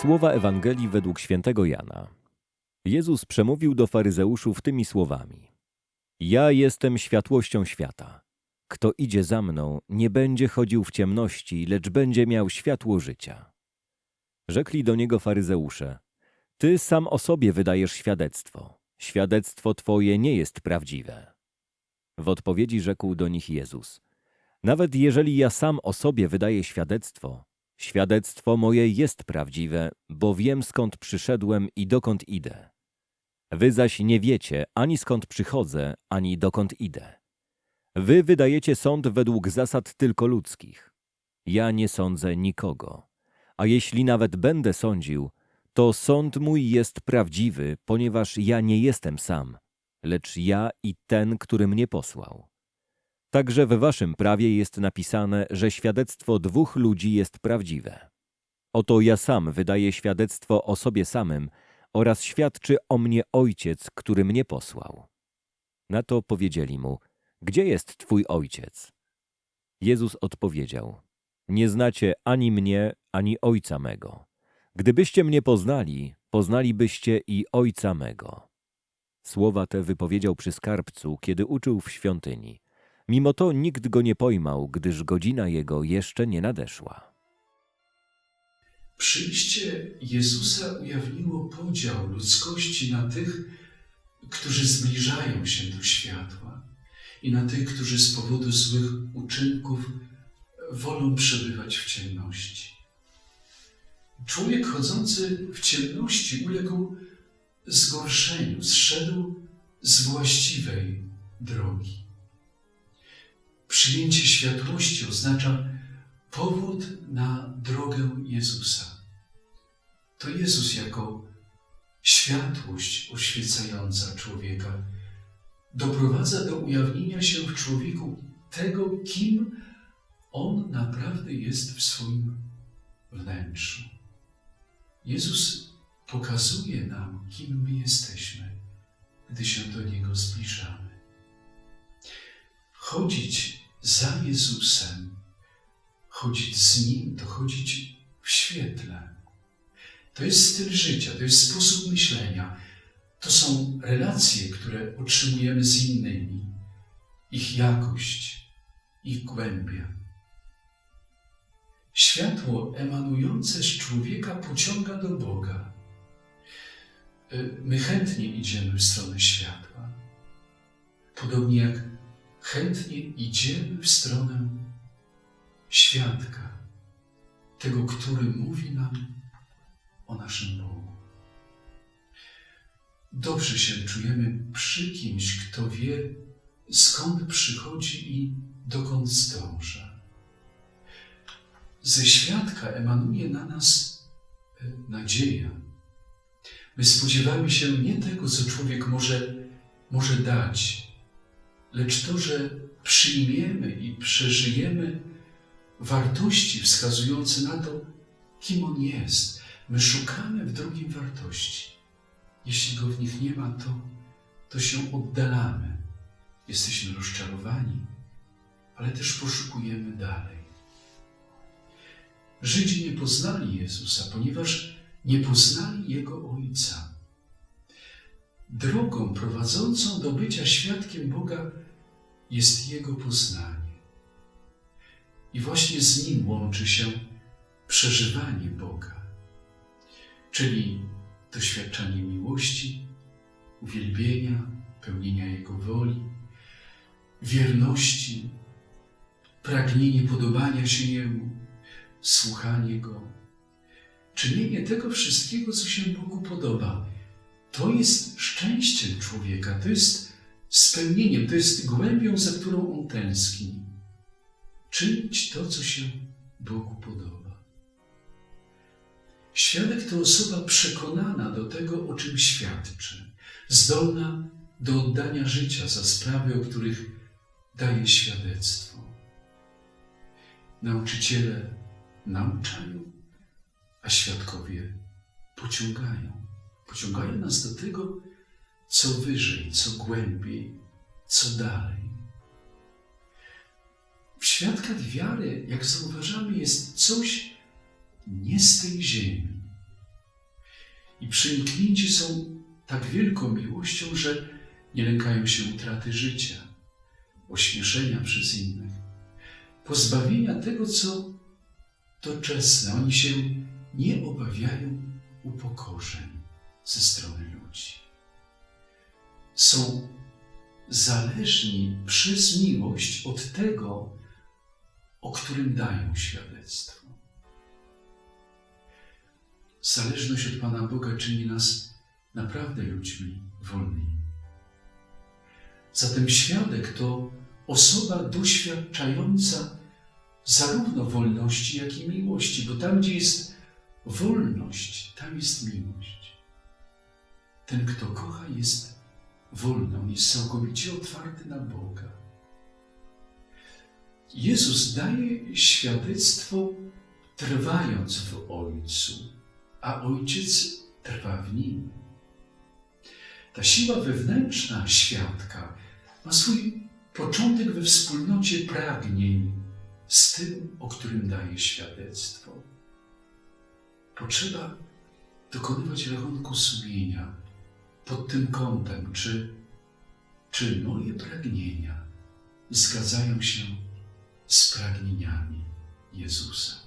Słowa Ewangelii według świętego Jana. Jezus przemówił do faryzeuszów tymi słowami: Ja jestem światłością świata. Kto idzie za mną, nie będzie chodził w ciemności, lecz będzie miał światło życia. Rzekli do niego faryzeusze: Ty sam o sobie wydajesz świadectwo. Świadectwo twoje nie jest prawdziwe. W odpowiedzi rzekł do nich Jezus: Nawet jeżeli ja sam o sobie wydaję świadectwo, świadectwo moje jest prawdziwe, bo wiem skąd przyszedłem i dokąd idę. Wy zaś nie wiecie ani skąd przychodzę, ani dokąd idę. Wy wydajecie sąd według zasad tylko ludzkich. Ja nie sądzę nikogo. A jeśli nawet będę sądził, to sąd mój jest prawdziwy, ponieważ ja nie jestem sam, lecz ja i ten, który mnie posłał. Także w waszym prawie jest napisane, że świadectwo dwóch ludzi jest prawdziwe. Oto ja sam wydaję świadectwo o sobie samym oraz świadczy o mnie Ojciec, który mnie posłał. Na to powiedzieli mu, gdzie jest twój Ojciec? Jezus odpowiedział, nie znacie ani mnie, ani Ojca mego. Gdybyście mnie poznali, poznalibyście i Ojca mego. Słowa te wypowiedział przy skarbcu, kiedy uczył w świątyni. Mimo to nikt go nie pojmał, gdyż godzina jego jeszcze nie nadeszła. Przyjście Jezusa ujawniło podział ludzkości na tych, którzy zbliżają się do światła i na tych, którzy z powodu złych uczynków wolą przebywać w ciemności. Człowiek chodzący w ciemności uległ zgorszeniu, zszedł z właściwej drogi. Przyjęcie światłości oznacza powód na drogę Jezusa. To Jezus jako światłość oświecająca człowieka doprowadza do ujawnienia się w człowieku tego, kim on naprawdę jest w swoim wnętrzu. Jezus pokazuje nam, kim my jesteśmy, gdy się do Niego zbliżamy. Chodzić za Jezusem, chodzić z Nim, to chodzić w świetle. To jest styl życia, to jest sposób myślenia. To są relacje, które otrzymujemy z innymi, ich jakość, ich głębia. Światło emanujące z człowieka pociąga do Boga. Y, my chętnie idziemy w stronę światła, podobnie jak chętnie idziemy w stronę świadka, tego, który mówi nam o naszym Bogu. Dobrze się czujemy przy kimś, kto wie, skąd przychodzi i dokąd zdąża. Ze świadka emanuje na nas e, nadzieja. My spodziewamy się nie tego, co człowiek może, może dać, lecz to, że przyjmiemy i przeżyjemy wartości wskazujące na to, kim on jest. My szukamy w drugim wartości. Jeśli go w nich nie ma, to, to się oddalamy. Jesteśmy rozczarowani, ale też poszukujemy dalej. Żydzi nie poznali Jezusa, ponieważ nie poznali Jego Ojca. Drogą prowadzącą do bycia świadkiem Boga jest Jego poznanie. I właśnie z Nim łączy się przeżywanie Boga, czyli doświadczanie miłości, uwielbienia, pełnienia Jego woli, wierności, pragnienie podobania się Jemu, słuchanie Go, czynienie tego wszystkiego, co się Bogu podoba. To jest szczęściem człowieka, to jest spełnieniem, to jest głębią, za którą on tęskni. Czynić to, co się Bogu podoba. Świadek to osoba przekonana do tego, o czym świadczy, zdolna do oddania życia za sprawy, o których daje świadectwo. Nauczyciele nauczają, a świadkowie pociągają. Pociągają nas do tego, co wyżej, co głębiej, co dalej. W świadkach wiary, jak zauważamy, jest coś nie z tej ziemi, i przeniknięci są tak wielką miłością, że nie lękają się utraty życia, ośmieszenia przez innych, pozbawienia tego, co doczesne. Oni się nie obawiają upokorzeń ze strony ludzi. Są zależni przez miłość od tego, o którym dają świadectwo. Zależność od Pana Boga czyni nas naprawdę ludźmi wolnymi. Zatem świadek to osoba doświadczająca zarówno wolności, jak i miłości, bo tam, gdzie jest wolność, tam jest miłość. Ten, kto kocha, jest wolny, on jest całkowicie otwarty na Boga. Jezus daje świadectwo trwając w Ojcu, a Ojciec trwa w Nim. Ta siła wewnętrzna świadka ma swój początek we wspólnocie pragnień z tym, o którym daje świadectwo. Potrzeba dokonywać rachunku sumienia pod tym kątem, czy, czy moje pragnienia zgadzają się z pragnieniami Jezusa.